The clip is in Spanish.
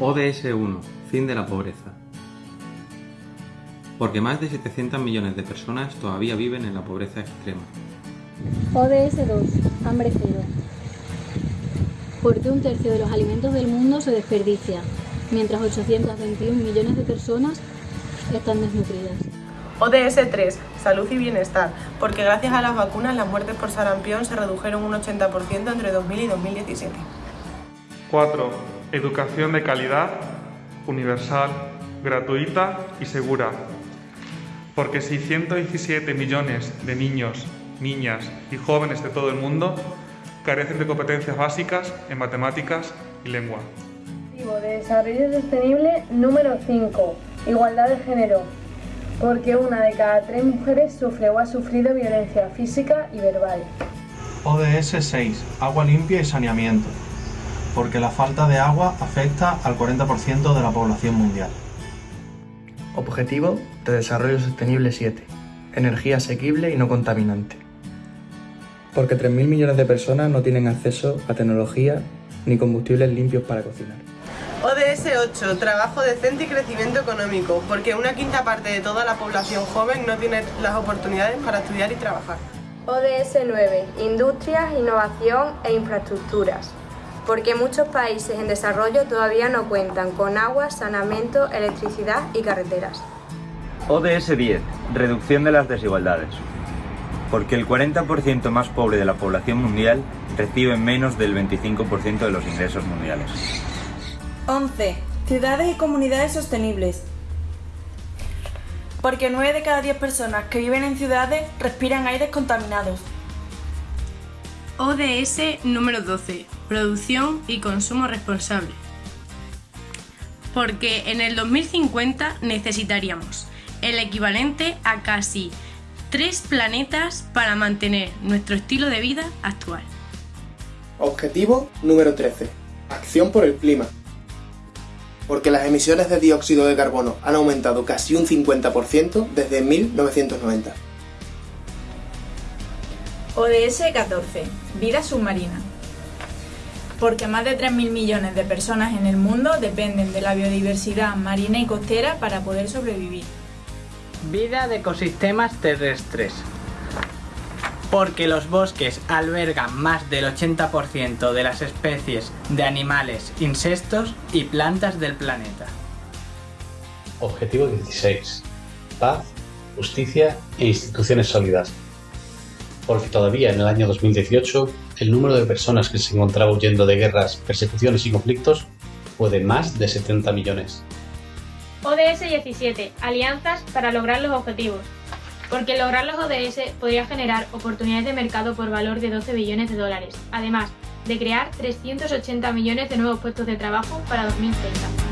ODS 1. Fin de la pobreza. Porque más de 700 millones de personas todavía viven en la pobreza extrema. ODS 2. Hambre cero. Porque un tercio de los alimentos del mundo se desperdicia, mientras 821 millones de personas están desnutridas. ODS 3. Salud y bienestar. Porque gracias a las vacunas las muertes por sarampión se redujeron un 80% entre 2000 y 2017. 4. Educación de calidad, universal, gratuita y segura. Porque 617 millones de niños, niñas y jóvenes de todo el mundo carecen de competencias básicas en matemáticas y lengua. Objetivo de Desarrollo Sostenible número 5. Igualdad de género. Porque una de cada tres mujeres sufre o ha sufrido violencia física y verbal. ODS 6. Agua limpia y saneamiento. Porque la falta de agua afecta al 40% de la población mundial. Objetivo de Desarrollo Sostenible 7. Energía asequible y no contaminante. Porque 3.000 millones de personas no tienen acceso a tecnología ni combustibles limpios para cocinar. ODS 8. Trabajo decente y crecimiento económico. Porque una quinta parte de toda la población joven no tiene las oportunidades para estudiar y trabajar. ODS 9. Industrias, innovación e infraestructuras. Porque muchos países en desarrollo todavía no cuentan con agua, saneamiento, electricidad y carreteras. ODS 10. Reducción de las desigualdades. Porque el 40% más pobre de la población mundial recibe menos del 25% de los ingresos mundiales. 11. Ciudades y comunidades sostenibles. Porque 9 de cada 10 personas que viven en ciudades respiran aires contaminados. ODS número 12. Producción y consumo responsable. Porque en el 2050 necesitaríamos el equivalente a casi tres planetas para mantener nuestro estilo de vida actual. Objetivo número 13. Acción por el clima. Porque las emisiones de dióxido de carbono han aumentado casi un 50% desde 1990. ODS 14. Vida submarina. Porque más de 3.000 millones de personas en el mundo dependen de la biodiversidad marina y costera para poder sobrevivir. Vida de ecosistemas terrestres. Porque los bosques albergan más del 80% de las especies de animales, insectos y plantas del planeta. Objetivo 16. Paz, justicia e instituciones sólidas. Porque todavía en el año 2018 el número de personas que se encontraba huyendo de guerras, persecuciones y conflictos fue de más de 70 millones. ODS 17. Alianzas para lograr los objetivos. Porque lograr los ODS podría generar oportunidades de mercado por valor de 12 billones de dólares, además de crear 380 millones de nuevos puestos de trabajo para 2030.